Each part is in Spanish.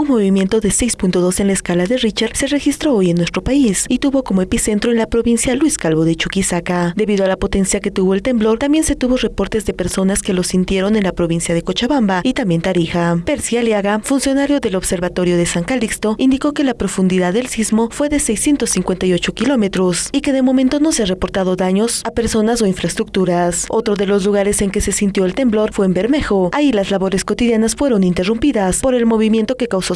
Un movimiento de 6.2 en la escala de Richard se registró hoy en nuestro país y tuvo como epicentro en la provincia Luis Calvo de Chuquisaca. Debido a la potencia que tuvo el temblor, también se tuvo reportes de personas que lo sintieron en la provincia de Cochabamba y también Tarija. Percy Aliaga, funcionario del Observatorio de San Calixto, indicó que la profundidad del sismo fue de 658 kilómetros y que de momento no se ha reportado daños a personas o infraestructuras. Otro de los lugares en que se sintió el temblor fue en Bermejo. Ahí las labores cotidianas fueron interrumpidas por el movimiento que causó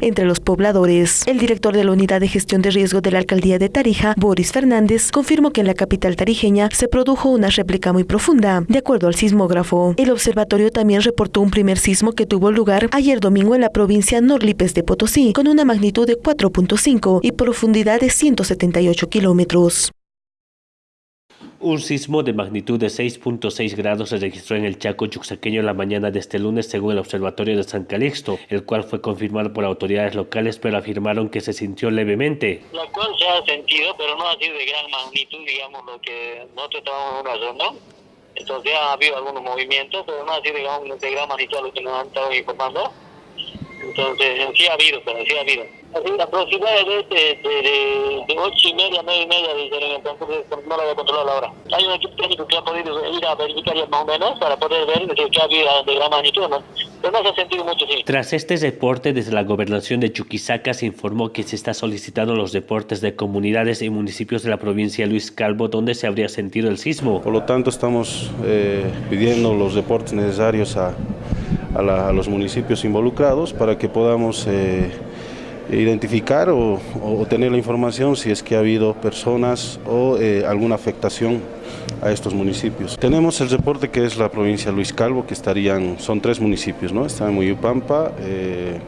entre los pobladores. El director de la Unidad de Gestión de Riesgo de la Alcaldía de Tarija, Boris Fernández, confirmó que en la capital tarijeña se produjo una réplica muy profunda, de acuerdo al sismógrafo. El observatorio también reportó un primer sismo que tuvo lugar ayer domingo en la provincia Norlipes de Potosí, con una magnitud de 4.5 y profundidad de 178 kilómetros. Un sismo de magnitud de 6.6 grados se registró en el Chaco yuxaqueño la mañana de este lunes según el Observatorio de San Calixto, el cual fue confirmado por autoridades locales pero afirmaron que se sintió levemente. La cual se ha sentido, pero no ha sido de gran magnitud, digamos, lo que nosotros estamos en una zona. Entonces ha habido algunos movimientos, pero no ha sido, digamos, de gran magnitud lo que nos han estado informando. Entonces, sí ha habido, pero sí ha habido. La aproximadamente de, de, de 8 y media, 9 y media, dicen en el transcurso, no lo voy a controlar ahora. Hay un equipo técnico que ha podido ir a verificar ya más o menos para poder ver que ha habido de gran magnitud, ¿no? Pero no se ha sentido mucho, sí. Tras este reporte, desde la gobernación de Chuquisaca se informó que se está solicitando los deportes de comunidades y municipios de la provincia de Luis Calvo, donde se habría sentido el sismo. Por lo tanto, estamos eh, pidiendo los deportes necesarios a, a, la, a, los municipios involucrados para que podamos eh, identificar o, tener la información si es que ha habido personas o eh, alguna afectación a estos municipios. Tenemos el reporte que es la provincia Luis Calvo, que estarían, son tres municipios, ¿no? Están en Muyupampa, eh,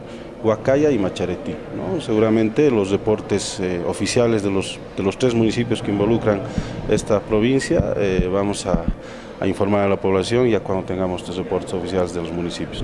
Huacaya y Macharetí. ¿no? Seguramente los reportes eh, oficiales de los, de los tres municipios que involucran esta provincia, vamos a, informar a la población ya cuando tengamos los reportes oficiales de los municipios.